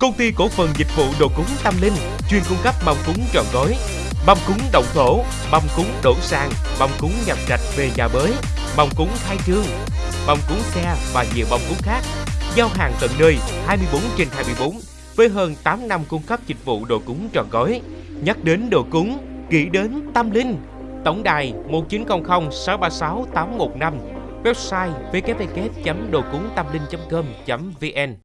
Công ty cổ phần dịch vụ đồ cúng Tâm Linh chuyên cung cấp mâm cúng trọn gói, mâm cúng động thổ, mâm cúng đổ sang, mâm cúng nhập trạch về nhà bới, mâm cúng khai trương, mâm cúng xe và nhiều mâm cúng khác. Giao hàng tận nơi 24 trên 24 với hơn 8 năm cung cấp dịch vụ đồ cúng trọn gói. Nhắc đến đồ cúng, nghĩ đến Tâm Linh. Tổng đài 1900 636 815 Website www.đồcúngtamlinh.com.vn